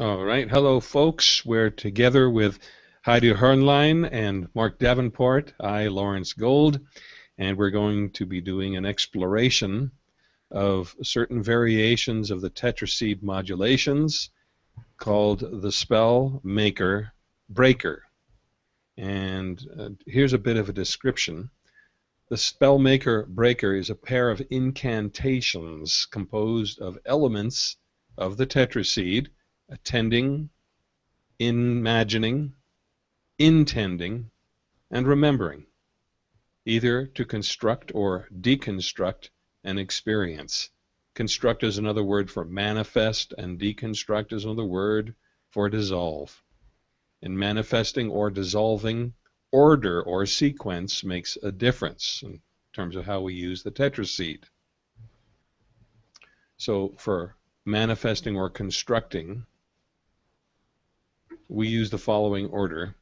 All right. Hello, folks. We're together with Heidi Hörnlein and Mark Davenport. I, Lawrence Gold. And we're going to be doing an exploration of certain variations of the tetraseed modulations called the spell maker breaker. And uh, here's a bit of a description. The Spellmaker Breaker is a pair of incantations composed of elements of the tetraseed, attending, imagining, intending, and remembering, either to construct or deconstruct an experience. Construct is another word for manifest, and deconstruct is another word for dissolve. In manifesting or dissolving, order or sequence makes a difference in terms of how we use the tetraseed. So for manifesting or constructing, we use the following order.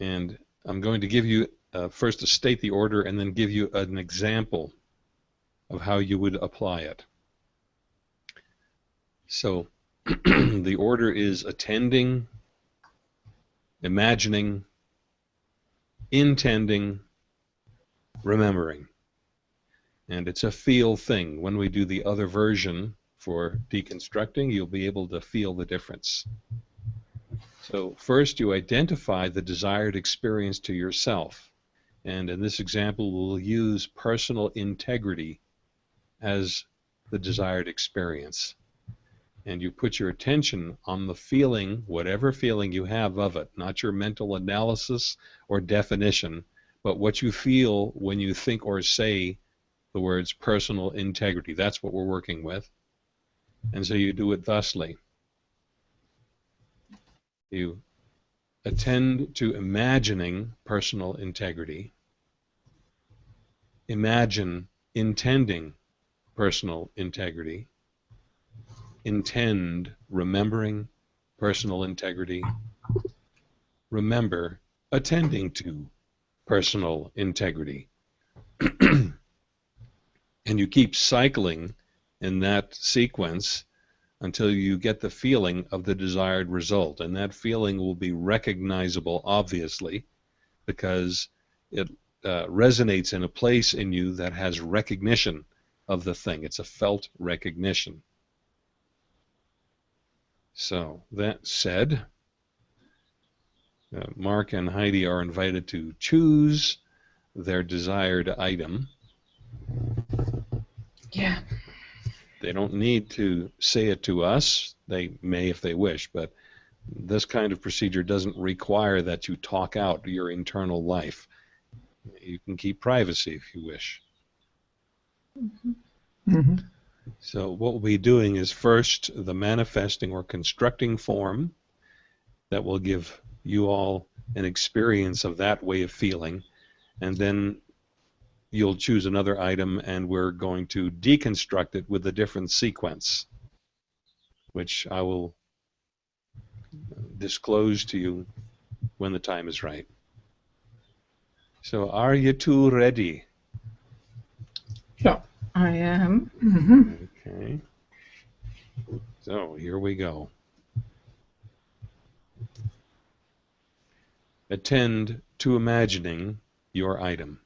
And I'm going to give you uh, first to state the order and then give you an example of how you would apply it. So the order is attending, imagining, intending, remembering. And it's a feel thing. When we do the other version for deconstructing, you'll be able to feel the difference. So first you identify the desired experience to yourself. And in this example, we'll use personal integrity as the desired experience and you put your attention on the feeling, whatever feeling you have of it, not your mental analysis or definition, but what you feel when you think or say the words personal integrity. That's what we're working with. And so you do it thusly. You attend to imagining personal integrity. Imagine intending personal integrity intend remembering personal integrity, remember attending to personal integrity. and you keep cycling in that sequence until you get the feeling of the desired result. And that feeling will be recognizable, obviously, because it uh, resonates in a place in you that has recognition of the thing. It's a felt recognition. So that said, uh, Mark and Heidi are invited to choose their desired item. Yeah. They don't need to say it to us. They may if they wish, but this kind of procedure doesn't require that you talk out your internal life. You can keep privacy if you wish. Mm-hmm. Mm-hmm. So what we'll be doing is first the manifesting or constructing form that will give you all an experience of that way of feeling and then you'll choose another item and we're going to deconstruct it with a different sequence which I will disclose to you when the time is right. So are you two ready? Yeah. I am. Mm-hmm. Okay. So here we go. Attend to imagining your item.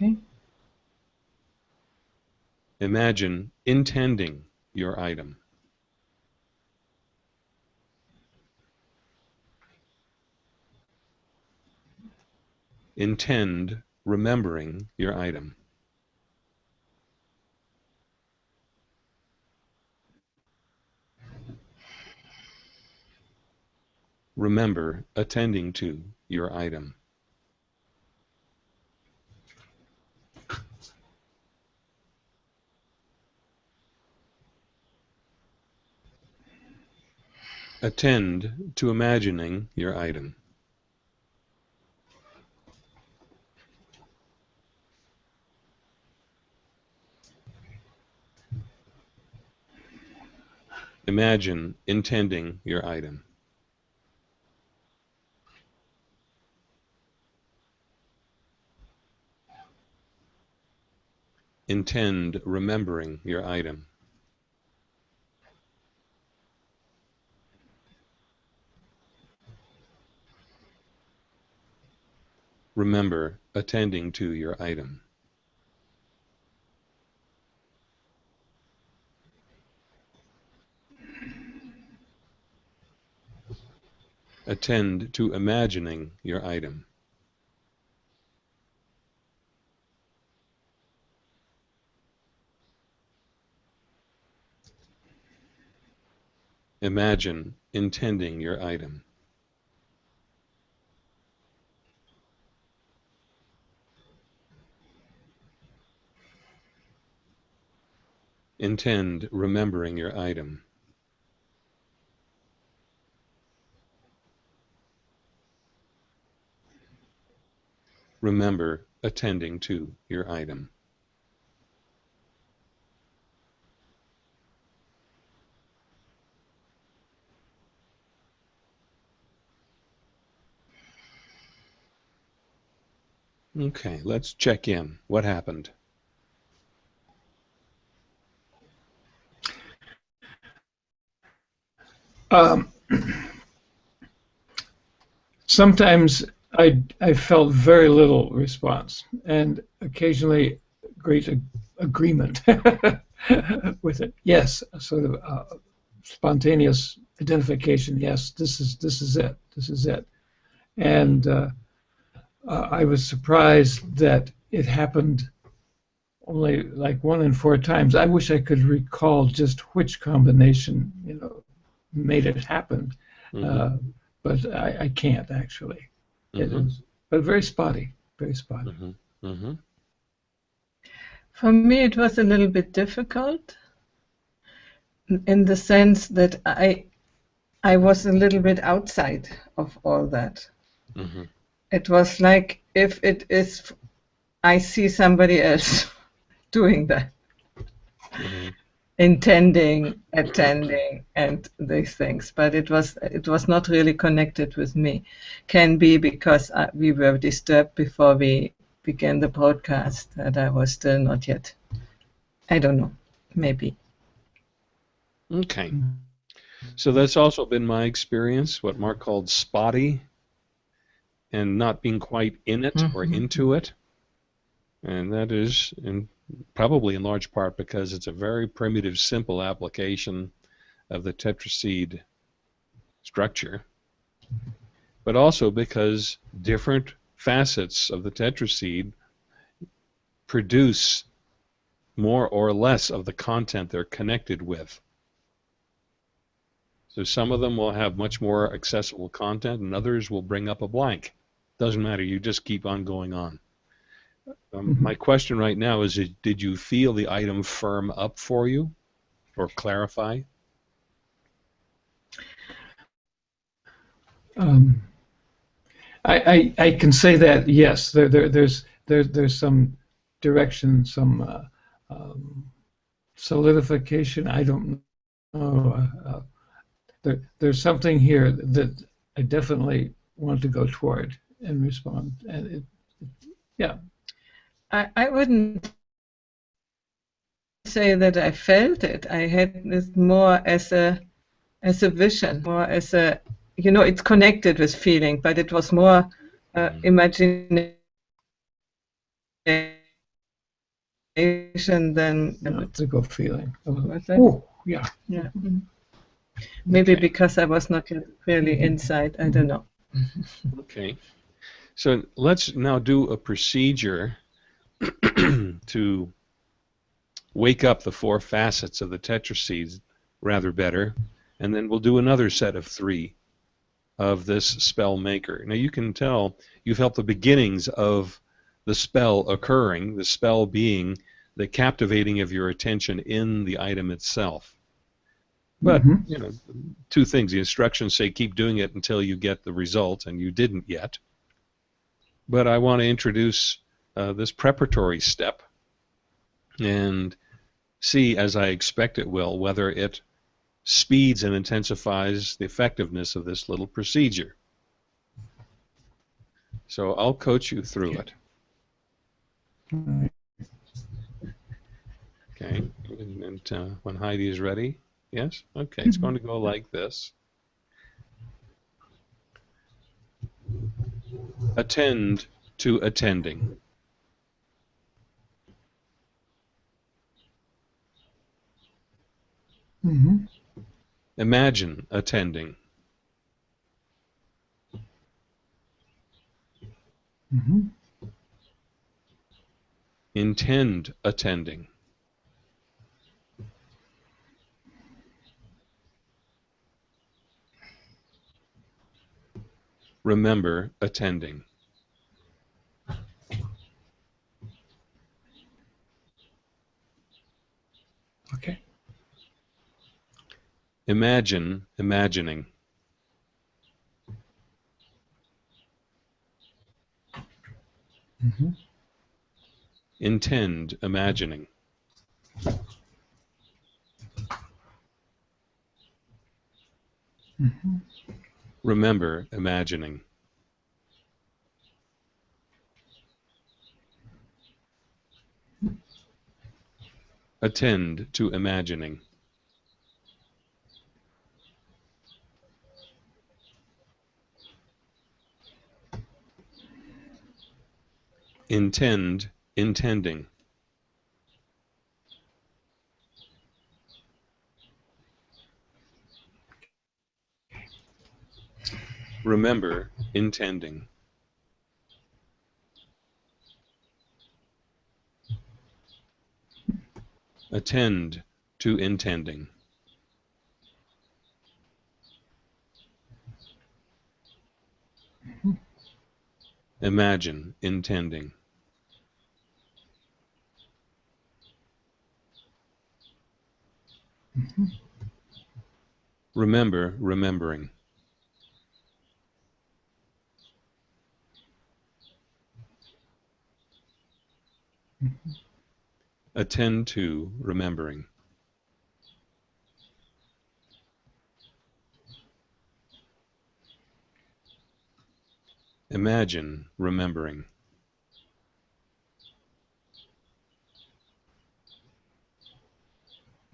Okay. Imagine intending your item. intend remembering your item. Remember attending to your item. Attend to imagining your item. Imagine intending your item. intend remembering your item. Remember attending to your item. Attend to imagining your item. Imagine intending your item. Intend remembering your item. Remember attending to your item. Okay, let's check in. What happened? Um, sometimes I, I felt very little response, and occasionally great ag- agreement with it. Yes, sort of uh, spontaneous identification. Yes, this is this is it. This is it. And uh, uh, I was surprised that it happened only like one in four times. I wish I could recall just which combination, you know, made it happen, Mhm. uh, but I, I can't actually. It Mhm. is, but very spotty, very spotty. Mhm. Mhm. For me, it was a little bit difficult in the sense that I, I was a little bit outside of all that. Mhm. It was like if it is, I see somebody else doing that, Mhm. Intending, attending, and these things. But it was it was not really connected with me. Can be because uh, we were disturbed before we began the broadcast that I was still not yet. I don't know. Maybe. Okay. So that's also been my experience, what Mark called spotty, and not being quite in it or Mhm. into it. And that is in, probably in large part because it's a very primitive, simple application of the tetraseed structure, but also because different facets of the tetraseed produce more or less of the content they're connected with. So some of them will have much more accessible content, and others will bring up a blank. Doesn't matter. You just keep on going on. Um, Mhm. My question right now is: Did you feel the item firm up for you, or clarify? Um, I, I I can say that yes, there, there there's there, there's some direction, some uh, um, solidification. I don't know. Uh, uh, there, there's something here that I definitely want to go toward and respond. And it, yeah, I, I wouldn't say that I felt it. I had this more as a as a vision, more as a you know, it's connected with feeling, but it was more uh, imagination than it's a good feeling. Oh, yeah. yeah. Mhm. Maybe Okay. because I was not really inside. I don't know. Okay. So let's now do a procedure to wake up the four facets of the tetraseeds rather better, and then we'll do another set of three of this spell maker. Now you can tell you've helped the beginnings of the spell occurring, the spell being the captivating of your attention in the item itself. But Mhm. you know, two things. The instructions say keep doing it until you get the result, and you didn't yet. But I want to introduce uh, this preparatory step and see, as I expect it will, whether it speeds and intensifies the effectiveness of this little procedure. So I'll coach you through it. All right. And uh, when Heidi is ready, yes? Okay, it's going to go like this. Attend to attending. Hmm Imagine attending. hmm Intend attending. Remember attending. Imagine imagining. hmm Intend imagining. hmm Remember imagining. Attend to imagining. Intend intending. Remember intending. Attend to intending. Imagine intending. Remember remembering. Mm-hmm. Attend to remembering. Imagine remembering.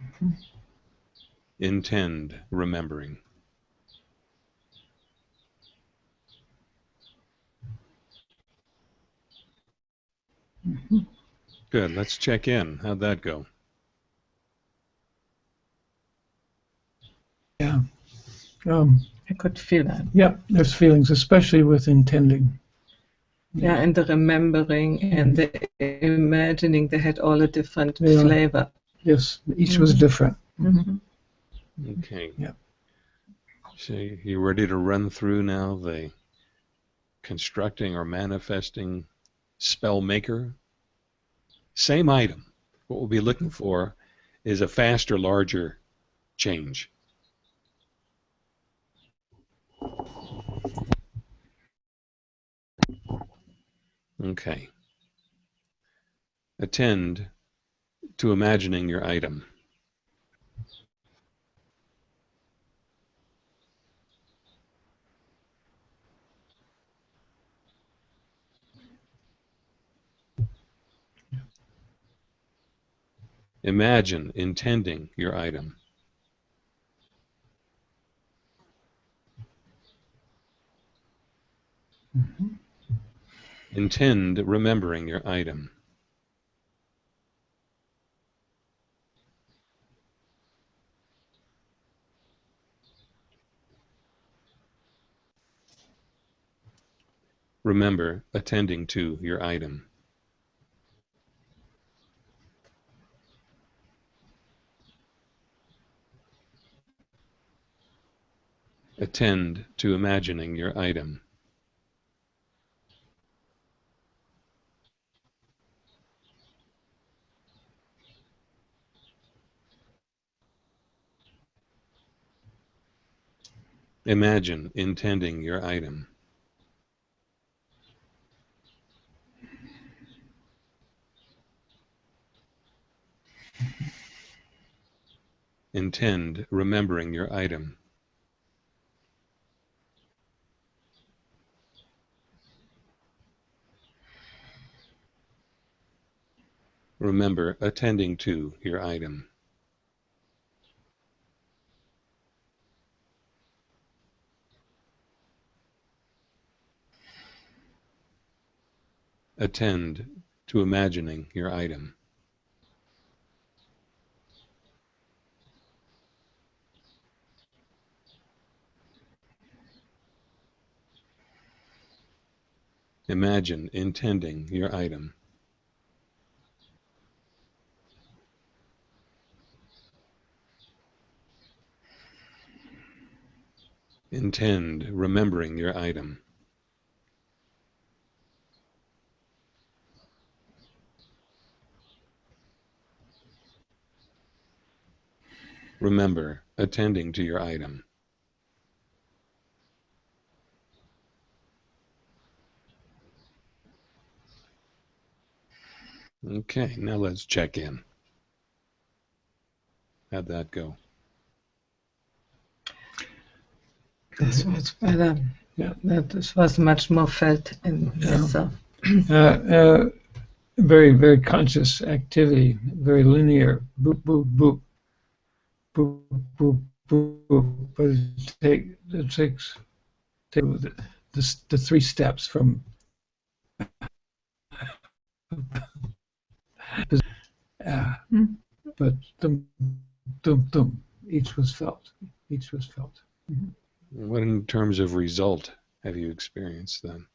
Mm-hmm. Intend remembering. Good. Let's check in. How'd that go? Yeah. Um, I could feel that. yeah, there's feelings, especially with intending. Yeah, and the remembering and the imagining, they had all a different Yeah. flavor. Yes, each was Mhm. different. Okay. Yeah. So you ready to run through now the constructing or manifesting spell maker? Same item. What we'll be looking for is a faster, larger change. Okay. Attend to imagining your item. Imagine intending your item. Mhm. Intend remembering your item. Remember attending to your item. Attend to imagining your item. Imagine intending your item. Intend remembering your item. Remember, attending to your item. Attend to imagining your item. Imagine intending your item. Intend remembering your item. Remember attending to your item. Okay, now let's check in. How'd that go? This was better. Yeah. That was much more felt in Yeah. myself. Uh, uh, very, very conscious activity, very linear. Boop, boop, boop. Boop, boop, boop, boop. But it, take, it takes, take the, the, the three steps from uh, Mm. but dum, dum, dum. Each was felt. Each was felt. What in terms of result have you experienced then?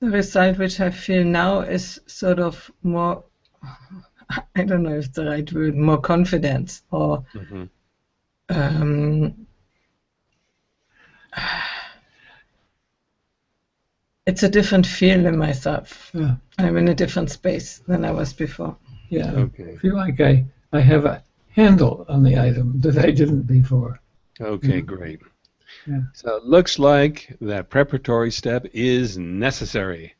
The result which I feel now is sort of more, I don't know if the right word, more confidence or hmm um, it's a different feel in myself. Yeah. I'm in a different space than I was before. Yeah. Okay. I feel like I, I have a handle on the item that I didn't before. Okay, Mhm. great. Yeah. So it looks like that preparatory step is necessary.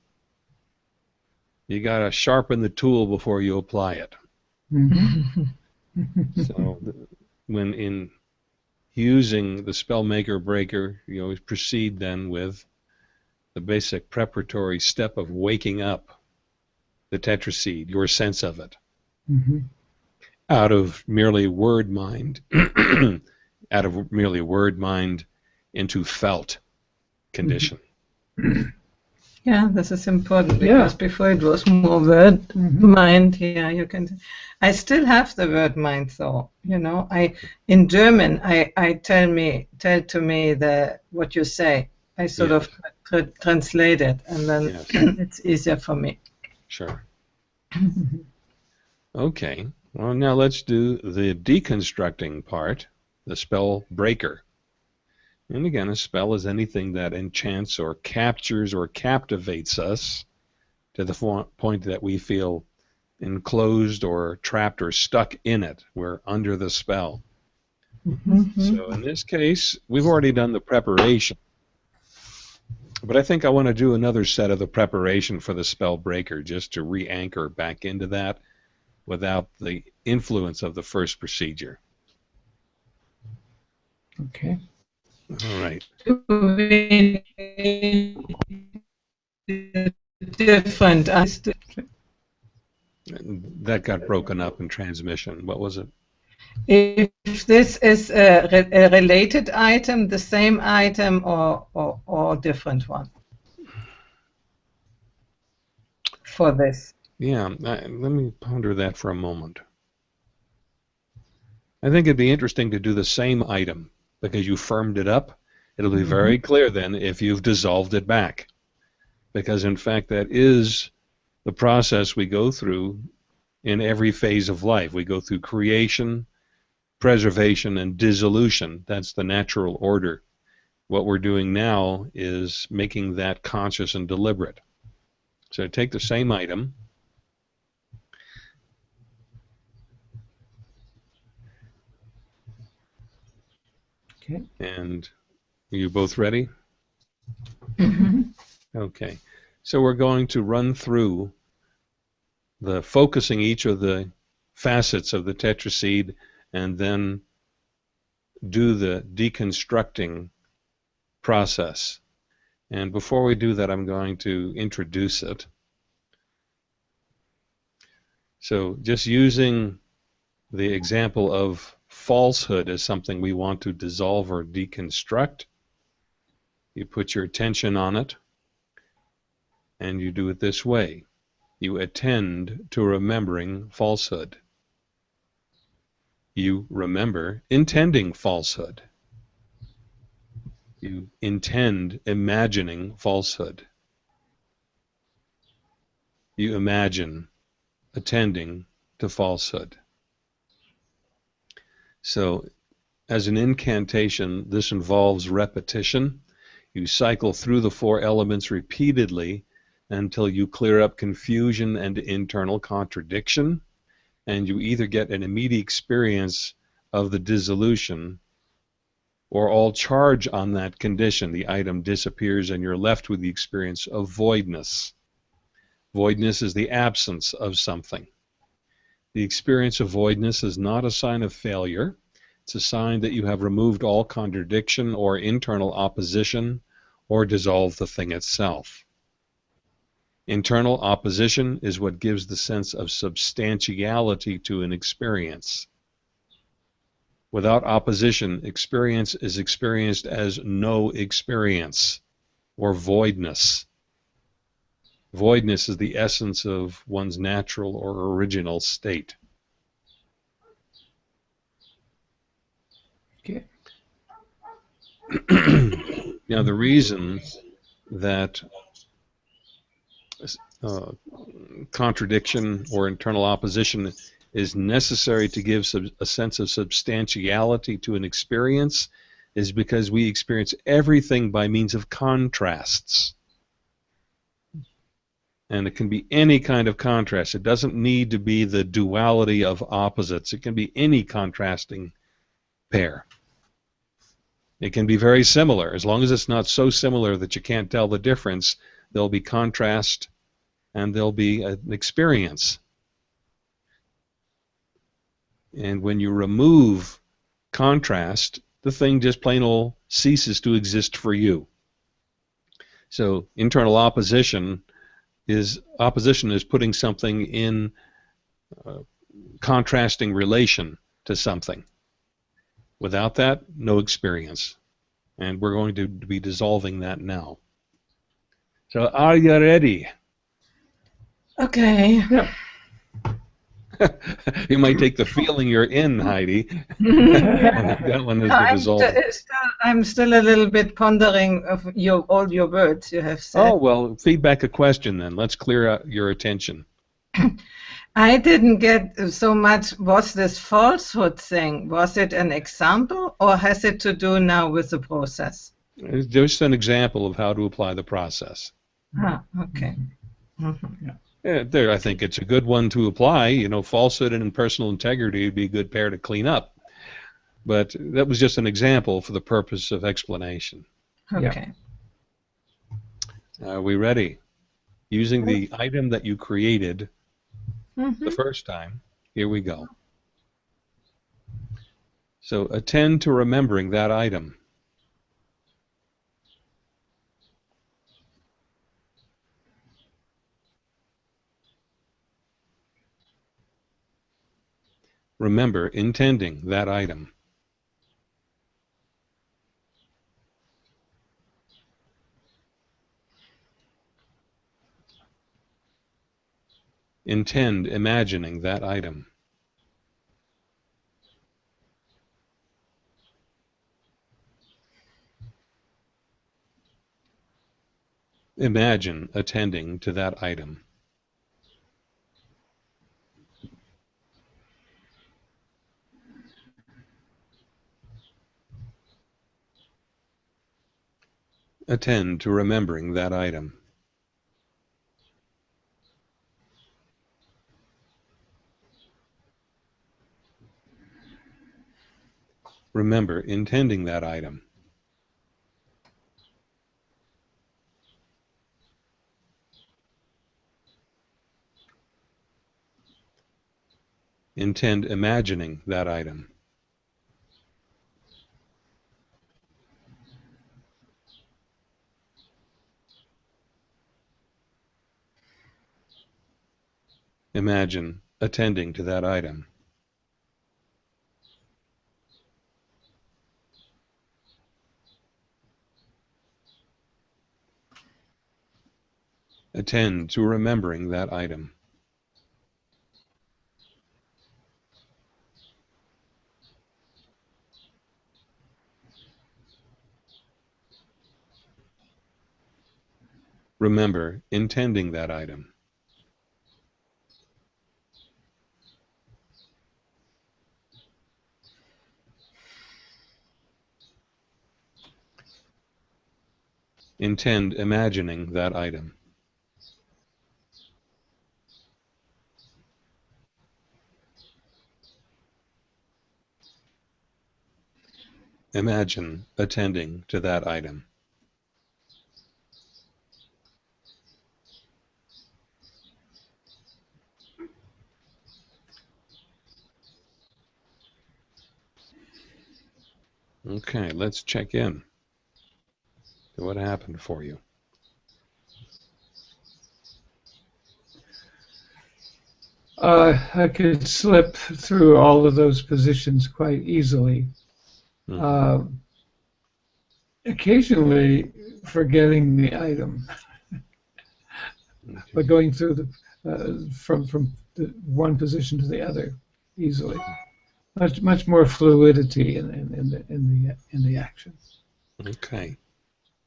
You got to sharpen the tool before you apply it. Mhm. So th- when in using the spell maker breaker, you always proceed then with the basic preparatory step of waking up the tetraseed, your sense of it, Mhm. out of merely word mind, out of merely word mind into felt condition. Yeah, this is important Yeah. because before it was more word Mhm. mind. Yeah, you can. I still have the word mind, though. You know, I in German, I I tell me tell to me the what you say. I sort Yeah. of tra- translate it, and then Yes. it's easier for me. Sure. Okay. Well, now let's do the deconstructing part, the spell breaker. And again, a spell is anything that enchants or captures or captivates us to the fo- point that we feel enclosed or trapped or stuck in it. We're under the spell. Mhm. So in this case, we've already done the preparation. But I think I want to do another set of the preparation for the spell breaker just to re anchor back into that without the influence of the first procedure. Okay. All right. Different. That got broken up in transmission. What was it? If this is a, re- a related item, the same item, or or, or different one for this. Yeah, I, let me ponder that for a moment. I think it'd be interesting to do the same item because you firmed it up. It'll be mm-hmm. very clear then if you've dissolved it back. Because in fact, that is the process we go through in every phase of life. We go through creation, preservation, and dissolution. That's the natural order. What we're doing now is making that conscious and deliberate. So take the same item. Okay. And are you both ready? Mhm. Okay. So we're going to run through the focusing each of the facets of the tetraseed and then do the deconstructing process. And before we do that, I'm going to introduce it. So just using the example of falsehood as something we want to dissolve or deconstruct, you put your attention on it. And you do it this way you attend to remembering falsehood. You remember intending falsehood. You intend imagining falsehood. You imagine attending to falsehood. So, as an incantation, this involves repetition. You cycle through the four elements repeatedly until you clear up confusion and internal contradiction, and you either get an immediate experience of the dissolution or all charge on that condition. The item disappears and you're left with the experience of voidness. Voidness is the absence of something. The experience of voidness is not a sign of failure. It's a sign that you have removed all contradiction or internal opposition or dissolved the thing itself. Internal opposition is what gives the sense of substantiality to an experience. Without opposition, experience is experienced as no experience or voidness. Voidness is the essence of one's natural or original state. Okay. now, the reason that uh, contradiction or internal opposition is necessary to give a sense of substantiality to an experience is because we experience everything by means of contrasts and it can be any kind of contrast. It doesn't need to be the duality of opposites. It can be any contrasting pair. It can be very similar. As long as it's not so similar that you can't tell the difference, there'll be contrast and there'll be an experience. And when you remove contrast, the thing just plain old ceases to exist for you. So internal opposition is opposition is putting something in uh, contrasting relation to something. Without that, no experience. And we're going to be dissolving that now. So are you ready? Okay. Yep. you might take the feeling you're in, Heidi. that one is the I'm, dissolve. st- still, I'm still a little bit pondering of your all your words you have said. Oh well, feedback a question then. Let's clear out your attention. I didn't get so much. Was this falsehood thing? Was it an example, or has it to do now with the process? It's just an example of how to apply the process. Ah, okay. Mm-hmm. Yeah, there, I think it's a good one to apply. You know, falsehood and personal integrity would be a good pair to clean up. But that was just an example for the purpose of explanation. Okay. Are we ready? Using the item that you created Mhm. the first time, here we go. So attend to remembering that item. Remember intending that item. Intend imagining that item. Imagine attending to that item. Attend to remembering that item. Remember intending that item. Intend imagining that item. Imagine attending to that item. attend to remembering that item. Remember intending that item. Intend imagining that item. Imagine attending to that item. Okay, let's check in. What happened for you? Uh, I could slip through all of those positions quite easily. Mhm. Uh, occasionally forgetting the item, but going through the uh, from from the one position to the other easily. Much much more fluidity in, in, in the in the in the action. Okay.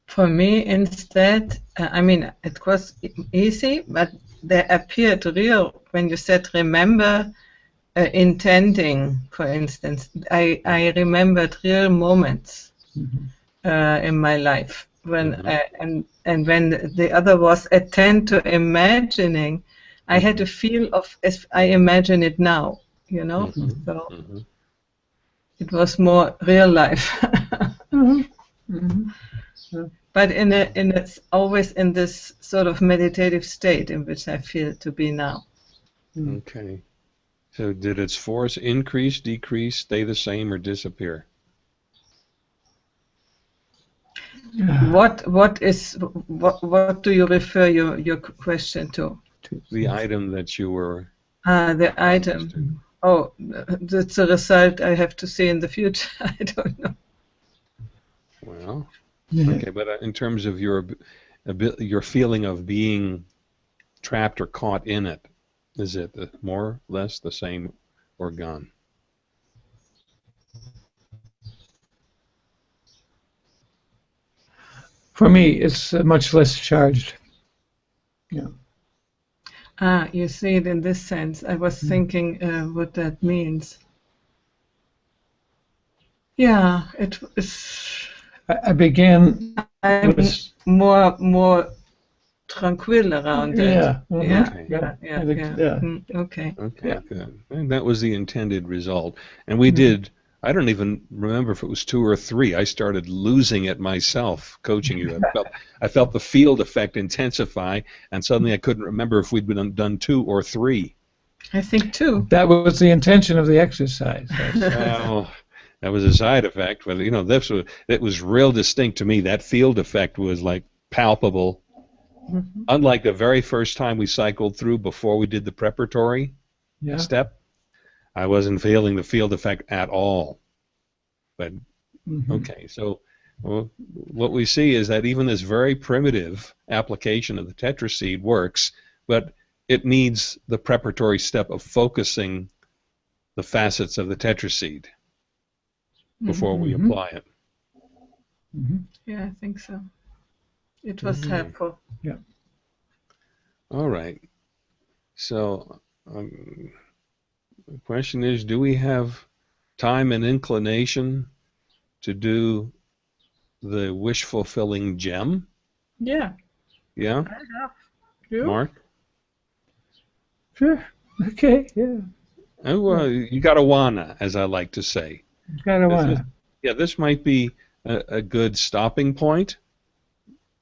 For me, instead, uh, I mean, it was easy, but they appeared real when you said remember uh, intending, for instance. I, I remembered real moments Mhm. uh, in my life when Mhm. uh, and and when the other was attend to imagining, I had a feel of as I imagine it now, you know. Mhm. So Mhm. it was more real life. Mhm. But in a in it's always in this sort of meditative state in which I feel to be now. Okay. So did its force increase, decrease, stay the same, or disappear? What what is what what do you refer your your question to? The item that you were. Ah, the item. Oh, that's a result I have to see in the future. I don't know. Well, Yeah. okay, but uh, in terms of your your feeling of being trapped or caught in it, is it more or less the same or gone? For me, it's uh, much less charged. Yeah. Ah, you see it in this sense. I was thinking uh, what that means. Yeah, it is. I, I began I'm with more more tranquil around it. yeah, Yeah, Okay. yeah, yeah, yeah. yeah. Mm, okay. Okay, Yeah. good. And that was the intended result. And we Mhm. did, I don't even remember if it was two or three. I started losing it myself coaching you. I felt, I felt the field effect intensify, and suddenly I couldn't remember if we'd been done two or three. I think two. That was the intention of the exercise. Well, that was a side effect, but you know, this was, it was real distinct to me. That field effect was like palpable. Mhm. Unlike the very first time we cycled through before we did the preparatory yeah. step, I wasn't feeling the field effect at all. But mhm. Okay, so well, what we see is that even this very primitive application of the tetraseed works, but it needs the preparatory step of focusing the facets of the tetraseed before we Mhm. apply it. Mhm. Yeah, I think so. It was Mhm. helpful. Yeah. All right. So um, the question is, do we have time and inclination to do the wish fulfilling gem? Yeah, Yeah, I have. You? Mark. Sure. Okay. Yeah. Oh, well, you got a wanna, as I like to say. Kind of This want is- Yeah, this might be a, a good stopping point,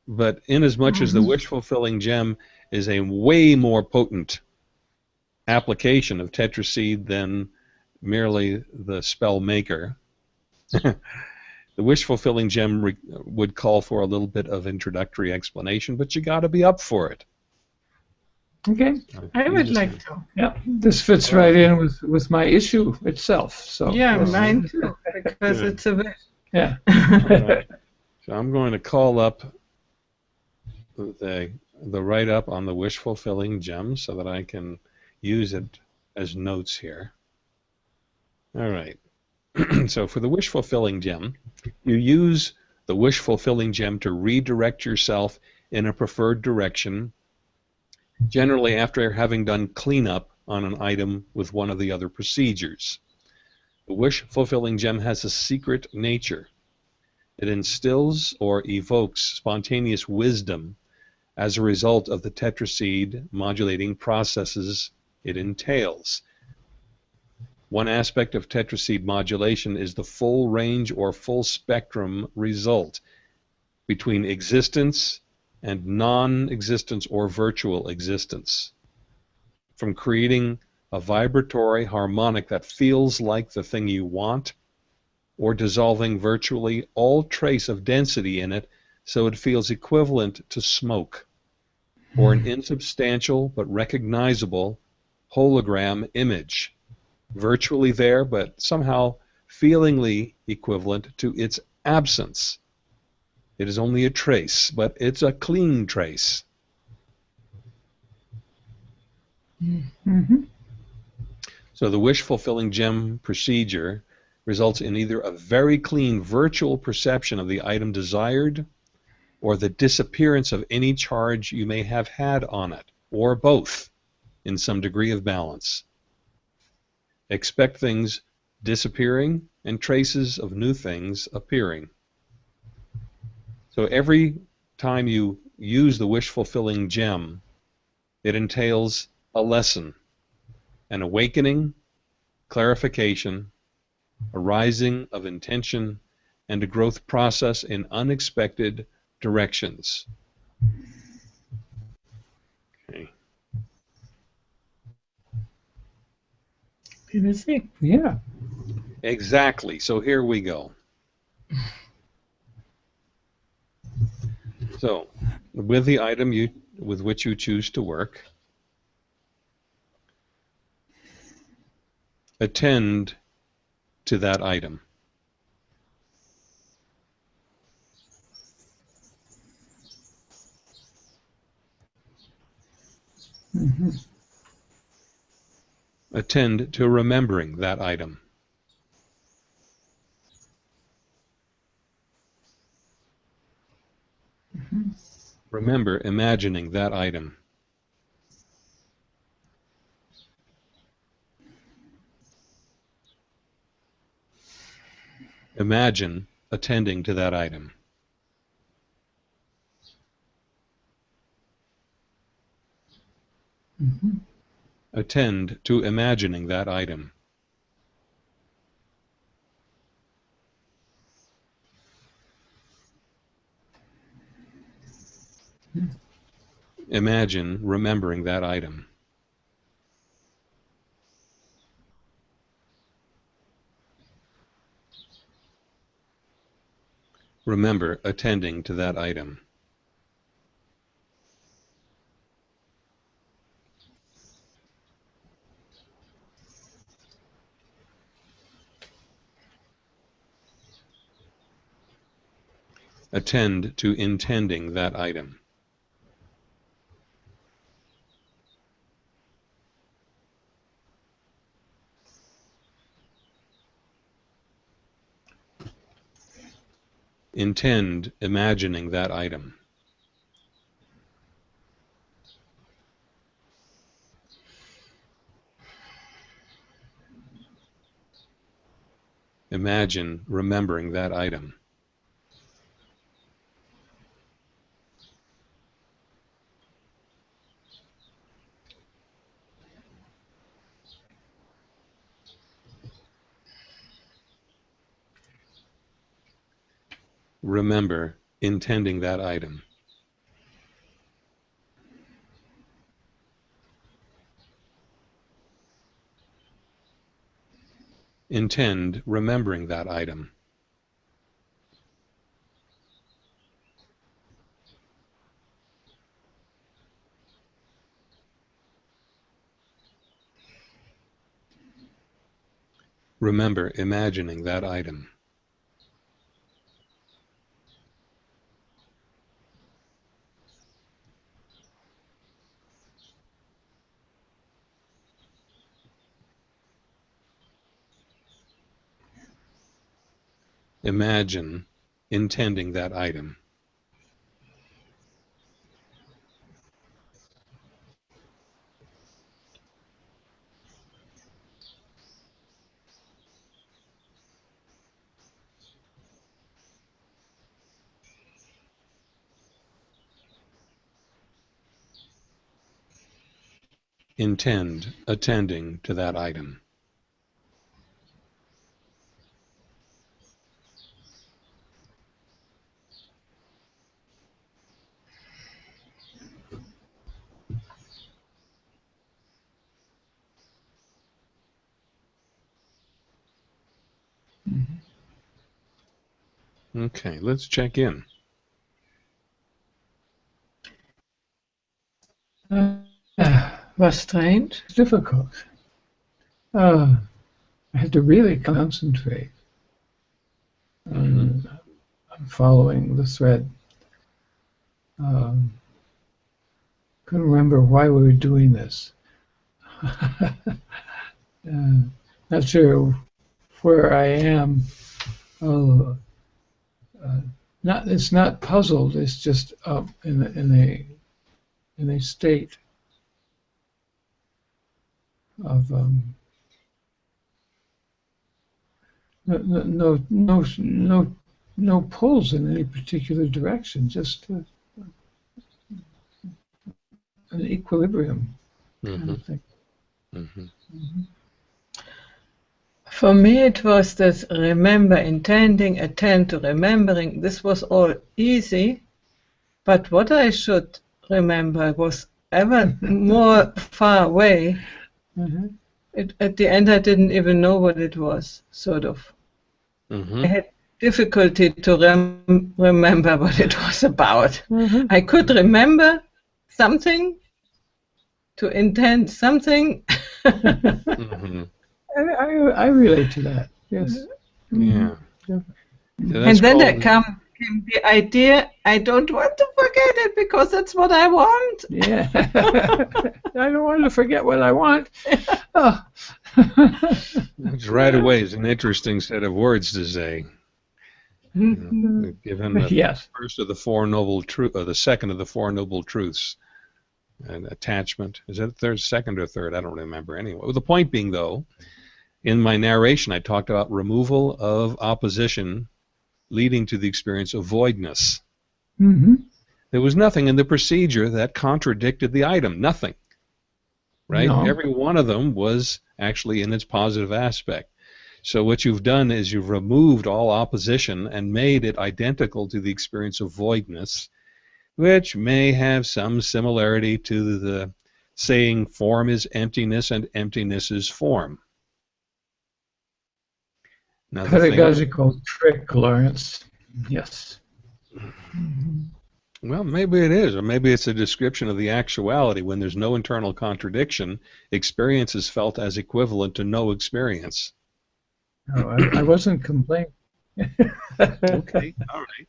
but in as much as the Mhm. wish fulfilling gem is a way more potent application of tetraseed than merely the spell maker, the wish fulfilling gem re- would call for a little bit of introductory explanation, but you got to be up for it. Okay. I would like to. Yeah. This fits right in with, with my issue itself. So yeah, mine too, because Good. it's a wish. Yeah. All right. So I'm going to call up the the write up on the wish fulfilling gem so that I can use it as notes here. All right. so for the wish fulfilling gem, you use the wish fulfilling gem to redirect yourself in a preferred direction, generally after having done cleanup on an item with one of the other procedures. The wish fulfilling gem has a secret nature. It instills or evokes spontaneous wisdom as a result of the tetraseed modulating processes it entails. One aspect of tetraseed modulation is the full range or full spectrum result between existence and non existence or virtual existence. From creating a vibratory harmonic that feels like the thing you want, or dissolving virtually all trace of density in it so it feels equivalent to smoke, or an hmm. insubstantial but recognizable hologram image, virtually there but somehow feelingly equivalent to its absence. It is only a trace, but it's a clean trace. Mm-hmm. So the wish fulfilling gem procedure results in either a very clean virtual perception of the item desired or the disappearance of any charge you may have had on it, or both in some degree of balance. Expect things disappearing and traces of new things appearing. So every time you use the wish fulfilling gem, it entails a lesson an awakening, clarification, a rising of intention, and a growth process in unexpected directions. Okay. Yeah. Exactly. So here we go. So, with the item you with which you choose to work, attend to that item. Mm-hmm. Attend to remembering that item. Remember imagining that item. Imagine attending to that item. Mm-hmm. Attend to imagining that item. Imagine remembering that item. Remember attending to that item. Attend to intending that item. Intend imagining that item. Imagine remembering that item. Remember intending that item. Intend remembering that item. Remember imagining that item. Imagine intending that item. intend attending to that item. Okay, let's check in. Uh, Was strange. difficult. Uh, I had to really concentrate on, on following the thread. Um, couldn't remember why we were doing this. uh, not sure where I am. Oh, uh, not it's not puzzled. It's just up in a, in a in a state of um, no, no, no, no, no, pulls in any particular direction. Just uh, an equilibrium kind hmm of thing. hmm For me, it was this remember, intending, attend to remembering. This was all easy, but what I should remember was ever more far away. Mhm. It, at the end, I didn't even know what it was, sort of. hmm I had difficulty to rem- remember what it was about. I could remember something, to intend something. I, I, I relate to that. Yes. Yeah. Yeah. So and that's then there called- come, came the idea I don't want to forget it because that's what I want. Yeah. I don't want to forget what I want. Oh. Which right away is an interesting set of words to say. You know, given the yes. first of the four noble truth, or the second of the four noble truths, and attachment. Is that third, second, or third? I don't remember anyway. Well, the point being, though, in my narration, I talked about removal of opposition, leading to the experience of voidness. hmm There was nothing in the procedure that contradicted the item. Nothing. Right? No. Every one of them was actually in its positive aspect. So what you've done is you've removed all opposition and made it identical to the experience of voidness, which may have some similarity to the saying form is emptiness and emptiness is form. Now, the thing- Pedagogical trick, Lawrence. Yes. Well, maybe it is, or maybe it's a description of the actuality. When there's no internal contradiction, experience is felt as equivalent to no experience. No, I, I wasn't complaining. Okay, all right.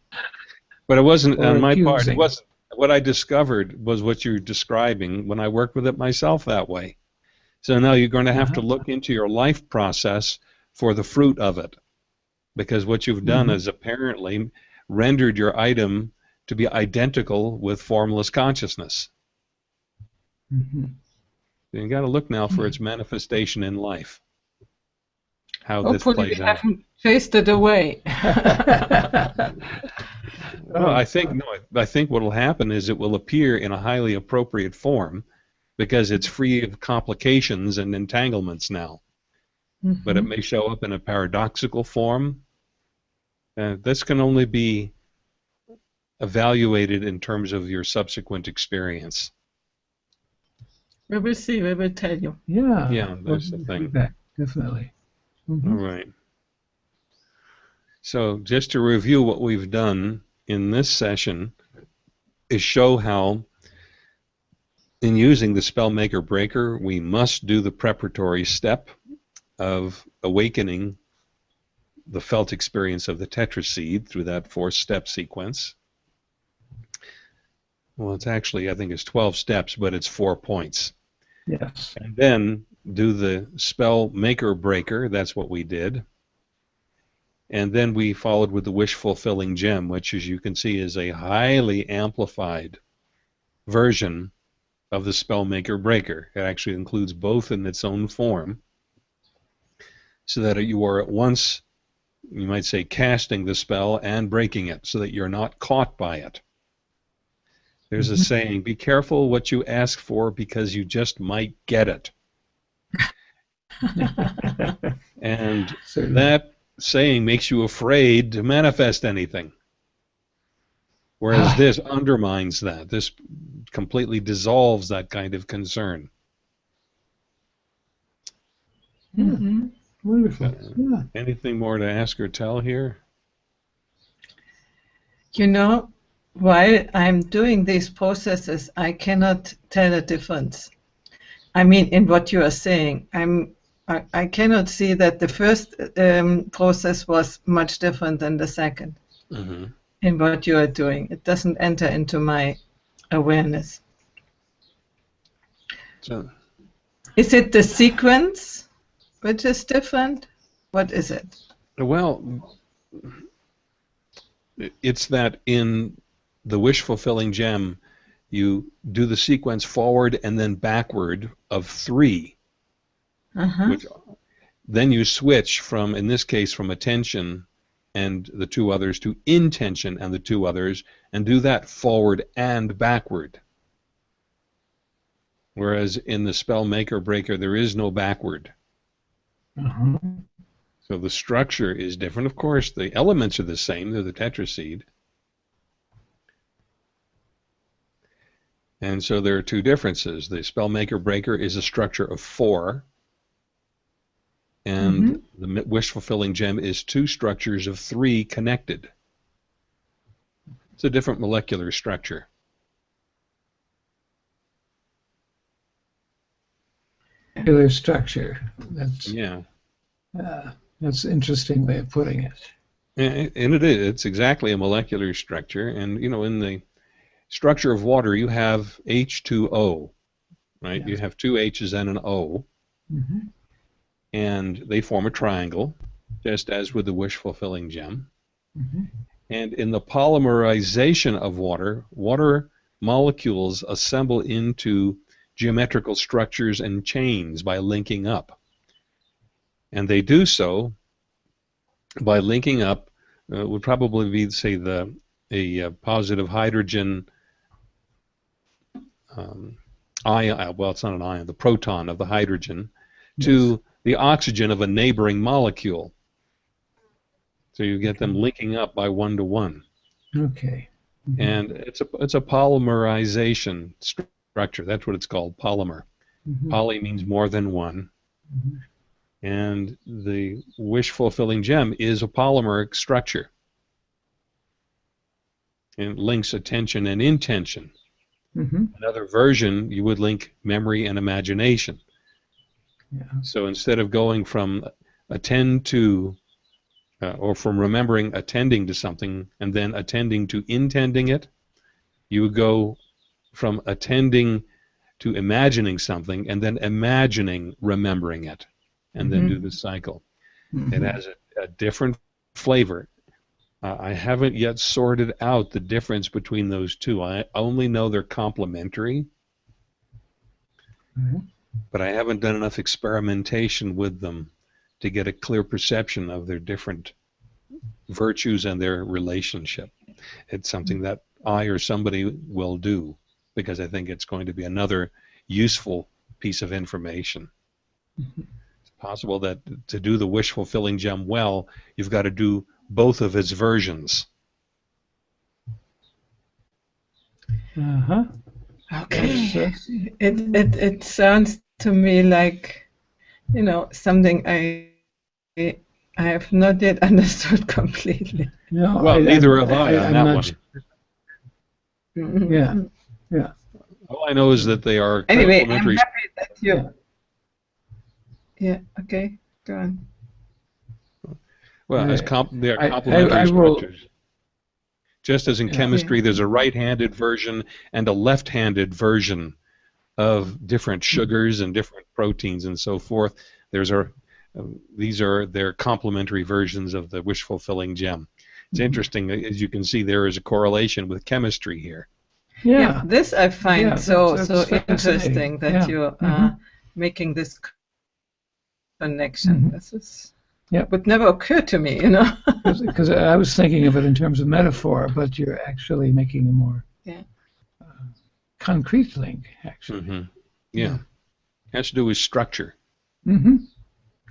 But it wasn't Or on my part. It wasn't. What I discovered was what you're describing when I worked with it myself that way. So now you're going to have to Uh-huh. look into your life process for the fruit of it, because what you've done Mhm. is apparently rendered your item to be identical with formless consciousness. Mhm. You got to look now for its manifestation in life. How this plays we out. haven't chased it away. Well, I think no. I think what will happen is it will appear in a highly appropriate form, because it's free of complications and entanglements now. But it may show up in a paradoxical form. Uh, this can only be evaluated in terms of your subsequent experience. we will see. We will tell you. yeah. Yeah, that's the thing. feedback, definitely. Mhm. All right. So just to review what we've done in this session is show how in using the spell maker breaker we must do the preparatory step of awakening the felt experience of the tetraseed through that four step sequence. Well, it's actually I think it's 12 steps, but it's 4 points. Yes. And then do the spell maker breaker. That's what we did. And then we followed with the wish fulfilling gem, which, as you can see, is a highly amplified version of the spell maker breaker. It actually includes both in its own form, so that you are at once, you might say, casting the spell and breaking it, so that you're not caught by it. There's a Mhm. saying, be careful what you ask for because you just might get it. And Certainly. that saying makes you afraid to manifest anything. Whereas Ah. this undermines that. This completely dissolves that kind of concern. Mhm. Wonderful. Yeah. Anything more to ask or tell here? You know, while I'm doing these processes, I cannot tell a difference. I mean, in what you are saying, I'm. I, I cannot see that the first um, process was much different than the second hmm in what you are doing. It doesn't enter into my awareness. So, Is it the sequence which is different? What is it? well, it's that in the wish fulfilling gem, you do the sequence forward and then backward of three. Uh-huh. which then you switch from in this case from attention and the two others to intention and the two others and do that forward and backward whereas in the spell maker breaker there is no backward Uh-huh. so the structure is different of course the elements are the same they're the tetraseed and so there are two differences the spell maker breaker is a structure of four and the wish fulfilling gem is two structures of three connected. It's a different molecular structure. Molecular structure. That's Yeah, uh, that's an interesting way of putting it. and and it is. It's exactly a molecular structure. And you know, in the structure of water, you have H2O, right? You have two H's and an O, hmm and they form a triangle, just as with the wish fulfilling gem. hmm And in the polymerization of water, water molecules assemble into geometrical structures and chains by linking up. And they do so by linking up, uh, would probably be, say, the a uh, positive hydrogen um, ion, well, it's not an ion, the proton of the hydrogen, to the oxygen of a neighboring molecule. So you get them linking up by one to one, Okay. Mhm. and it's a it's a polymerization structure. That's what it's called, polymer. Mhm. Poly means more than one, Mhm. and the wish fulfilling gem is a polymeric structure. And it links attention and intention. Mhm. Another version, you would link memory and imagination. Yeah. So instead of going from attend to, uh, or from remembering attending to something and then attending to intending it, you would go from attending to imagining something and then imagining remembering it, and then Mhm. do the cycle. It Mhm. has a, a different flavor. Uh, I haven't yet sorted out the difference between those two. I only know they're complementary, Mhm. but I haven't done enough experimentation with them to get a clear perception of their different virtues and their relationship. It's something that I or somebody will do because I think it's going to be another useful piece of information. Mhm. It's possible that to do the wish fulfilling gem well, you've got to do both of its versions. Uh-huh. Okay. Yes, It, it it sounds to me like, you know, something I I have not yet understood completely. No, Well, I- neither I- have I, I- on I'm that not one. su- Mhm. Yeah. All I know is that they are Anyway, I'm complementary. happy that you. Yeah. Yeah. Okay. Go on. Well, as comp- they are I- I- complementary I will- structures. Just as in Yeah. chemistry, there's a right-handed version and a left-handed version of different sugars and different proteins and so forth. There's a uh, these are their complementary versions of the wish fulfilling gem. It's Mhm. interesting, uh, as you can see, there is a correlation with chemistry here. Yeah. this I find Yeah, so that's- so that's fascinating. interesting that Yeah. you're uh, Mhm. making this c- connection. Mhm. This is yeah, would never occur to me, you know. Because I was thinking of it in terms of metaphor, but you're actually making a more Yeah. uh, concrete link, actually. hmm Yeah. Has to do with structure. Mm-hmm.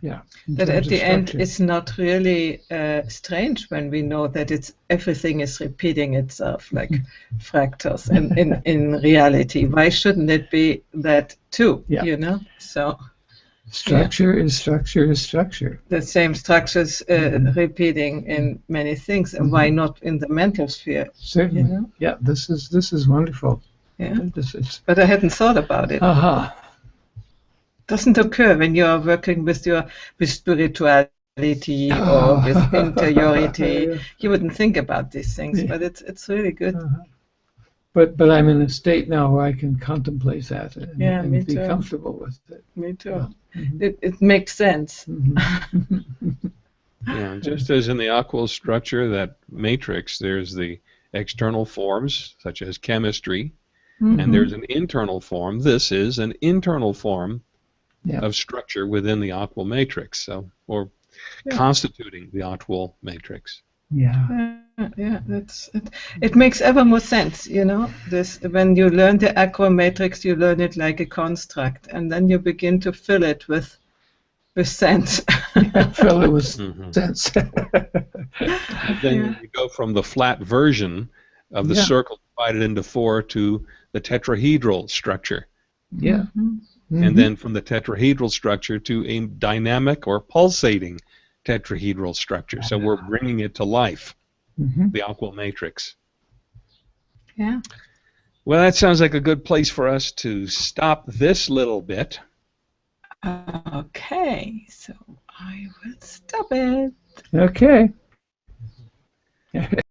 Yeah. that at the end it's not really uh, strange when we know that it's everything is repeating itself like fractals in, in, in reality why shouldn't it be that too Yeah. you know so structure is structure is structure. the same structures uh, Mhm. repeating in many things and why not in the mental sphere Certainly. you know Yeah. This is this is wonderful. yeah This is. but i hadn't thought about it Aha. Doesn't occur when you are working with your with spirituality or with interiority Yeah. you wouldn't think about these things, Yeah. but it's it's really good. Uh-huh. But but I'm in a state now where I can contemplate that and, Yeah, and be too. comfortable with it. Me too. Yeah. Mhm. It it makes sense. Mhm. Yeah, just as in the AQAL structure, that matrix, there's the external forms, such as chemistry, Mhm. and there's an internal form. This is an internal form Yeah. of structure within the AQAL matrix, so or Yeah. constituting the aquil matrix. yeah. Yeah, yeah, that's it. It makes ever more sense, you know. This when you learn the AQAL matrix, you learn it like a construct, and then you begin to fill it with with sense. Fill it with Mhm. sense. Then Yeah. you go from the flat version of the Yeah. circle divided into four to the tetrahedral structure, yeah. Mhm. Mhm. and then from the tetrahedral structure to a dynamic or pulsating tetrahedral structure. So we're bringing it to life, Mhm. the AQAL matrix. Yeah. Well, that sounds like a good place for us to stop this little bit. Okay, so I will stop it. Okay.